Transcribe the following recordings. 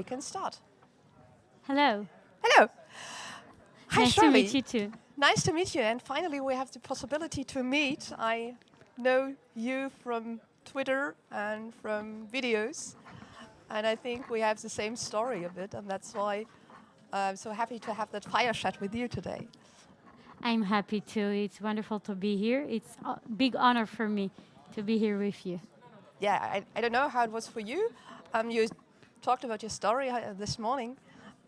we can start. Hello. Hello. Hi, nice to meet you too. Nice to meet you. And finally, we have the possibility to meet. I know you from Twitter and from videos. And I think we have the same story a bit. And that's why I'm so happy to have that fire chat with you today. I'm happy too. It's wonderful to be here. It's a big honor for me to be here with you. Yeah, I, I don't know how it was for you. Um, you talked about your story uh, this morning.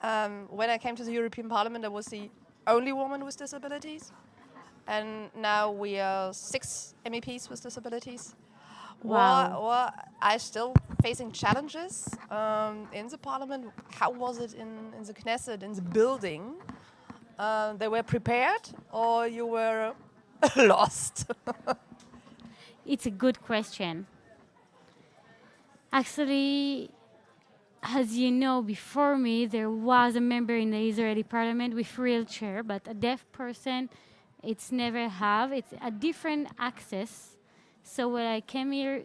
Um, when I came to the European Parliament, I was the only woman with disabilities. And now we are six MEPs with disabilities. Wow. Well, are still facing challenges um, in the Parliament? How was it in, in the Knesset, in the building? Uh, they were prepared or you were lost? It's a good question. Actually, as you know, before me, there was a member in the Israeli parliament with wheelchair, but a deaf person, it's never have. It's a different access. So when I came here,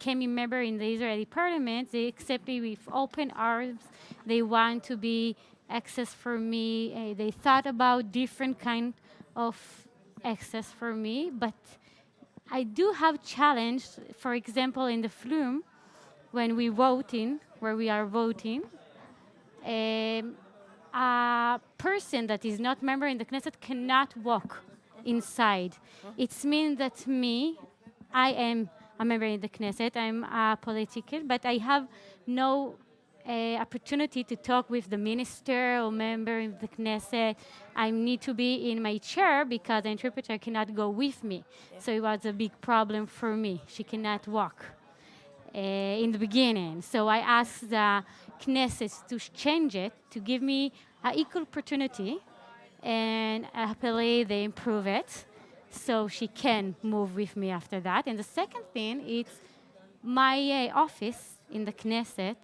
came a member in the Israeli parliament, they accept me with open arms. They want to be access for me. Uh, they thought about different kind of access for me, but I do have challenge, for example, in the flume, when we voting, where we are voting, um, a person that is not member in the Knesset cannot walk inside. It means that me, I am a member in the Knesset, I'm a politician, but I have no uh, opportunity to talk with the minister or member in the Knesset. I need to be in my chair because the interpreter cannot go with me. So it was a big problem for me. She cannot walk in the beginning. So I asked the Knesset to change it, to give me an equal opportunity, and happily they improve it. So she can move with me after that. And the second thing is my uh, office in the Knesset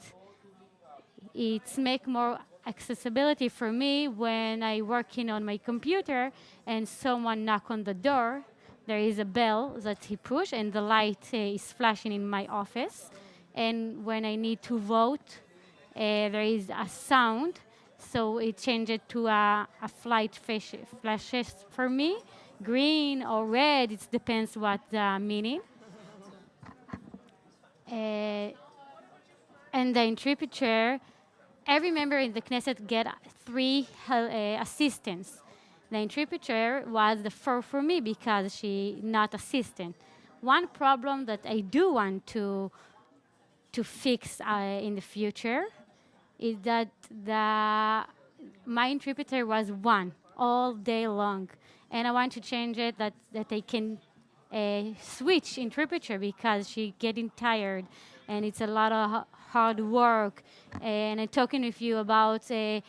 it's make more accessibility for me when I working on my computer and someone knock on the door. There is a bell that he push and the light uh, is flashing in my office. And when I need to vote, uh, there is a sound. So it changed to a, a flight flashes for me, green or red. It depends what the meaning. Uh, and the interpreter every member in the Knesset get three uh, assistants. The interpreter was the first for me because she not assistant. One problem that I do want to to fix uh, in the future is that the my interpreter was one all day long, and I want to change it that that I can uh, switch interpreter because she getting tired, and it's a lot of hard work. And I'm talking with you about uh,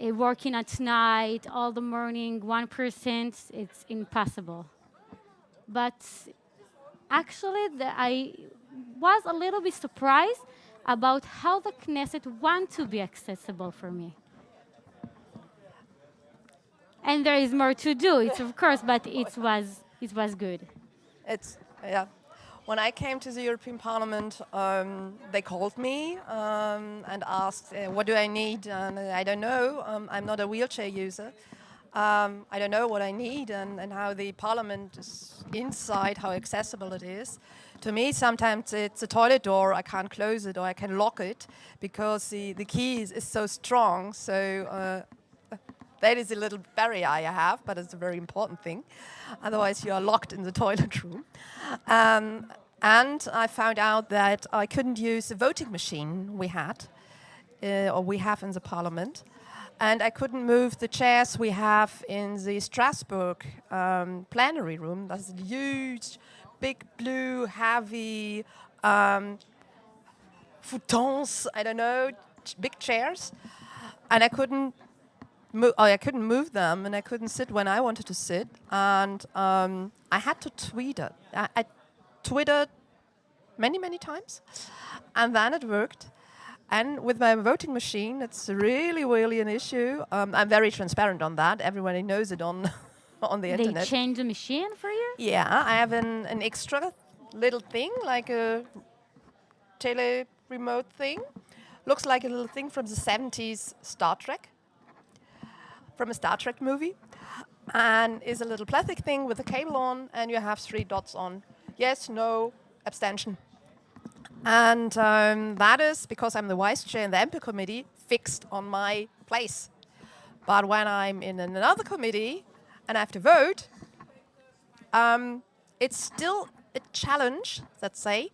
uh, working at night, all the morning, 1%, it's impossible. But actually, the, I was a little bit surprised about how the Knesset want to be accessible for me. And there is more to do, it's of course, but it was, it was good. It's, yeah, when I came to the European Parliament, um, they called me um, and asked, uh, what do I need? And I don't know, um, I'm not a wheelchair user. Um, I don't know what I need and, and how the Parliament is inside, how accessible it is. To me, sometimes it's a toilet door, I can't close it or I can lock it because the, the key is, is so strong. So uh, that is a little barrier I have, but it's a very important thing. Otherwise, you are locked in the toilet room. Um, and I found out that I couldn't use the voting machine we had, uh, or we have in the parliament. And I couldn't move the chairs we have in the Strasbourg um, plenary room. That's huge, big, blue, heavy um, futons, I don't know, big chairs. And I couldn't oh, I couldn't move them and I couldn't sit when I wanted to sit. And um, I had to tweet it. I, I Twittered many, many times. And then it worked. And with my voting machine, it's really, really an issue. Um, I'm very transparent on that. Everybody knows it on on the they internet. They changed the machine for you? Yeah, I have an, an extra little thing, like a tele remote thing, looks like a little thing from the 70s Star Trek, from a Star Trek movie, and is a little plastic thing with a cable on, and you have three dots on yes, no, abstention. And um, that is because I'm the vice chair in the MP committee, fixed on my place. But when I'm in another committee and I have to vote, um, it's still a challenge, let's say,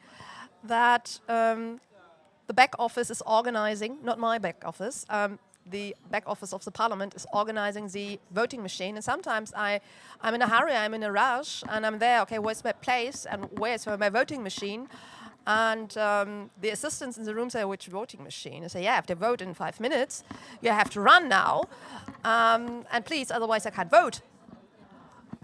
that um, the back office is organizing, not my back office, um, the back office of the parliament is organizing the voting machine. And sometimes I, I'm in a hurry, I'm in a rush, and I'm there, okay, where's my place and where's my voting machine? And um, the assistants in the room say, which voting machine? I say, yeah, I have to vote in five minutes. You have to run now. Um, and please, otherwise I can't vote.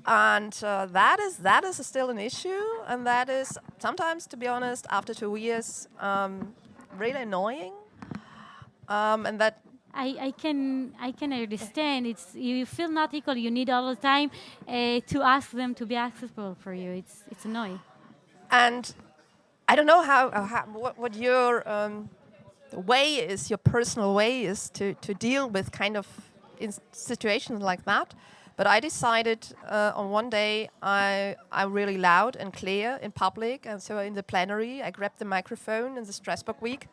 And uh, that is that is still an issue, and that is sometimes, to be honest, after two years, um, really annoying. Um, and that I, I can I can understand. It's you feel not equal. You need all the time uh, to ask them to be accessible for you. It's it's annoying. And I don't know how, how what, what your um, way is, your personal way is to, to deal with kind of situations like that. But I decided uh, on one day I, I'm really loud and clear in public, and so in the plenary I grabbed the microphone in the Strasbourg week.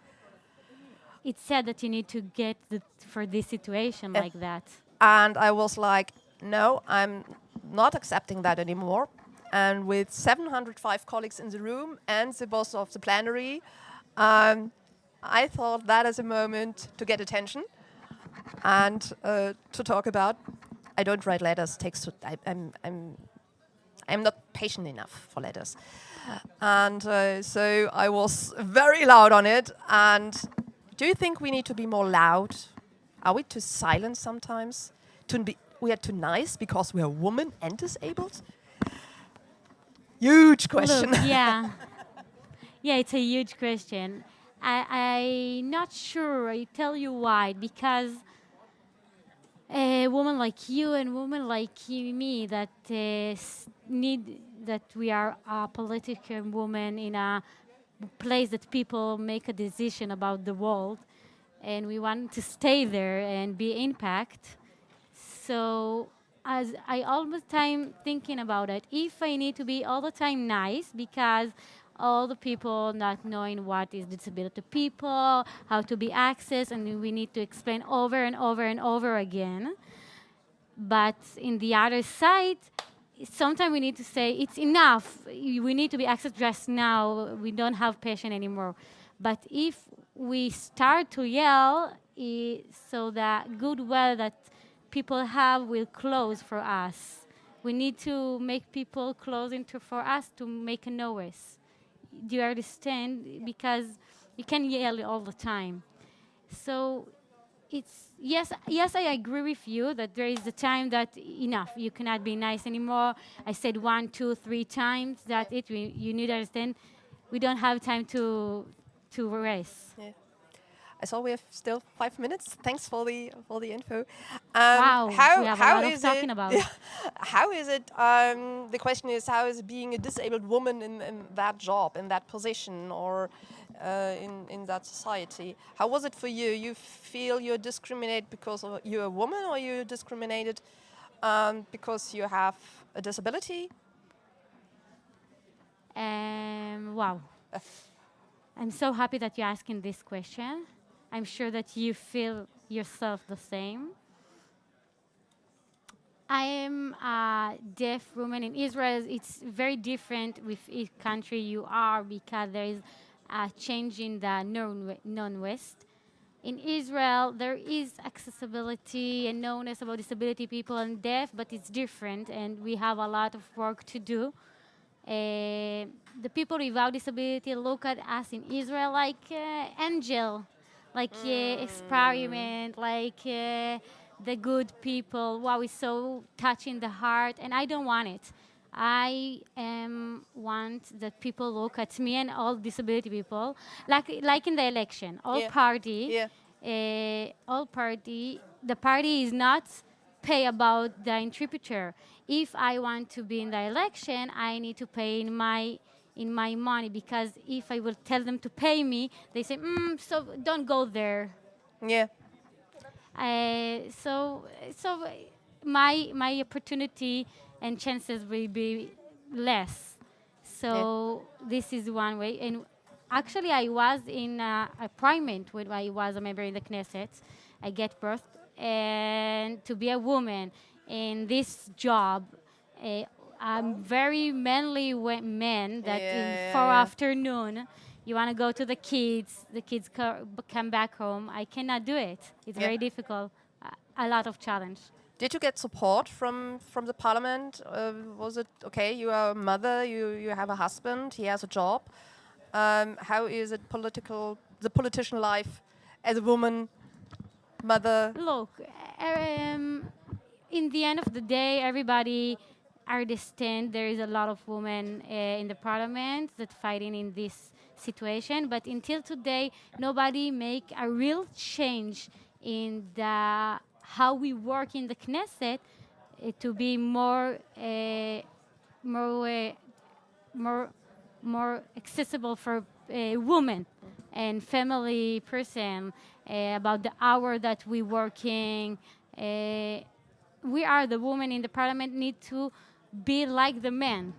It's sad that you need to get the, for this situation like that. And I was like, no, I'm not accepting that anymore and with 705 colleagues in the room and the boss of the plenary, um, I thought that is a moment to get attention and uh, to talk about. I don't write letters. Takes I, am I'm, I'm I'm not patient enough for letters, and uh, so I was very loud on it. And do you think we need to be more loud? Are we too silent sometimes? To be we are too nice because we are women and disabled? Huge question. Look, yeah. yeah, it's a huge question. I, I'm not sure. I tell you why. Because a woman like you and women like me that uh, need that we are a political woman in a place that people make a decision about the world and we want to stay there and be impact so as I all the time thinking about it. If I need to be all the time nice because all the people not knowing what is disability people, how to be access, and we need to explain over and over and over again. But in the other side, sometimes we need to say it's enough. We need to be access just now. We don't have patience anymore. But if we start to yell, so that goodwill that people have will close for us. We need to make people close into for us to make a noise. Do you understand? Because you can yell all the time. So it's yes, yes, I agree with you that there is a time that enough. You cannot be nice anymore. I said one, two, three times. That it. We, you need to understand. We don't have time to to race. Yeah. I saw we have still five minutes. Thanks for the for the info. Um, wow, how, we have how a lot is of talking it, about. how is it? Um, the question is, how is being a disabled woman in, in that job, in that position, or uh, in in that society? How was it for you? You feel you're discriminated because you're a woman, or you're discriminated um, because you have a disability? Um, wow. I'm so happy that you're asking this question. I'm sure that you feel yourself the same. I am a deaf woman in Israel. It's very different with each country you are because there is a change in the non-West. In Israel, there is accessibility and knownness about disability people and deaf, but it's different, and we have a lot of work to do. Uh, the people without disability look at us in Israel like uh, angel like mm. experiment, like uh, the good people. Wow, it's so touching the heart, and I don't want it. I um, want that people look at me and all disability people, like like in the election, all yeah. party, yeah. Uh, all party. The party is not pay about the interpreter. If I want to be in the election, I need to pay in my in my money because if I will tell them to pay me, they say, mm, so don't go there. Yeah. Uh, so, so my my opportunity and chances will be less. So this is one way. And actually, I was in uh, a parliament when I was a member in the Knesset. I get birth, and to be a woman in this job, uh, I'm very manly man that Yeah, in four afternoon. You want to go to the kids, the kids co- come back home. I cannot do it. It's Yeah. very difficult, a- a lot of challenge. Did you get support from from the parliament? Uh, was it okay? You are a mother. You you have a husband. He has a job. Um, how is it political? The politician life as a woman, mother. Look, um, in the end of the day, everybody understand there is a lot of women uh, in the parliament that fighting in this situation. But until today, nobody make a real change in the how we work in the Knesset uh, to be more uh, more more more accessible for women and family person about the hour that we working we are the women in the parliament need to be like the men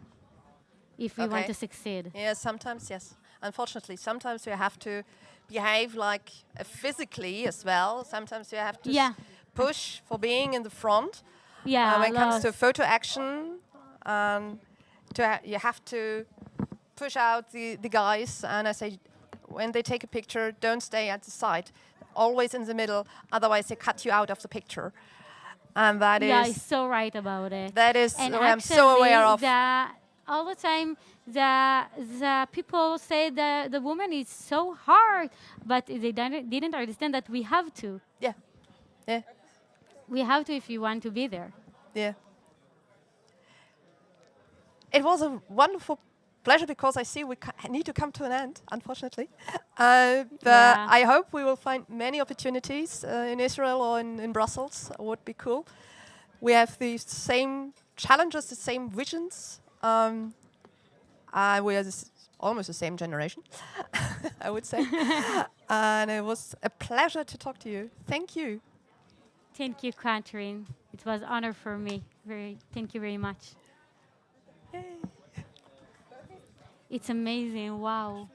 if we want to succeed Yeah, sometimes yes. Unfortunately, sometimes you have to behave like uh, physically as well. Sometimes you have to Yeah. push for being in the front. yeah uh, when it comes to photo action, um, to ha- you have to push out the, the guys. And I say, when they take a picture, don't stay at the side, always in the middle. Otherwise, they cut you out of the picture. And that is yeah so right about it that is and I'm so aware of. The, all the time, the the people say that the woman is so hard, but they didn't, didn't understand that we have to. Yeah, yeah, We have to if you want to be there. yeah. It was a wonderful pleasure because I see we need to come to an end, unfortunately. Uh, but Yeah. I hope we will find many opportunities uh, in Israel or in, in Brussels. Would be cool. We have the same challenges, the same visions. Um, uh, we are almost the same generation, I would say. and it was a pleasure to talk to you. Thank you. Thank you, Catherine. It was honor for me. Very, thank you very much. Yay. It's amazing. Wow.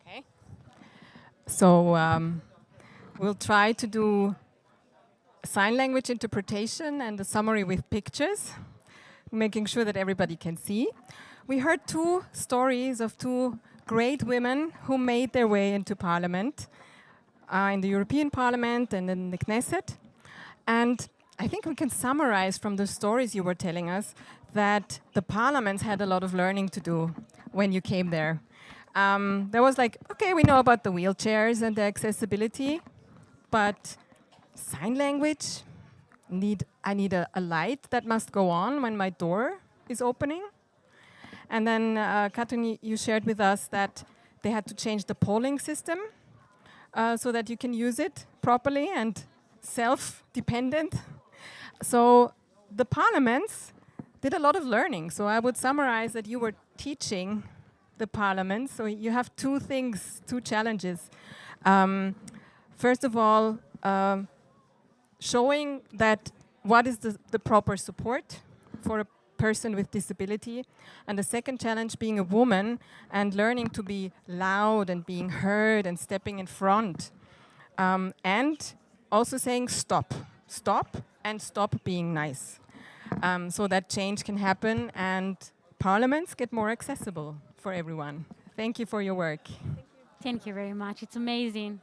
Okay. So um, we'll try to do sign language interpretation and a summary with pictures, making sure that everybody can see. We heard two stories of two great women who made their way into parliament, uh, in the European Parliament and in the Knesset. And I think we can summarize from the stories you were telling us that the parliaments had a lot of learning to do when you came there. Um, there was like, okay, we know about the wheelchairs and the accessibility, but sign language, need I need a, a light that must go on when my door is opening. And then, uh, Katrin, you shared with us that they had to change the polling system uh, so that you can use it properly and self-dependent. So the parliaments did a lot of learning. So I would summarize that you were teaching the parliament. So you have two things, two challenges. Um, first of all, um, showing that what is the, the proper support for a person with disability. And the second challenge being a woman and learning to be loud and being heard and stepping in front. Um, and also saying stop, stop, and stop being nice. Um, so that change can happen and parliaments get more accessible for everyone. Thank you for your work. Thank you very much. It's amazing.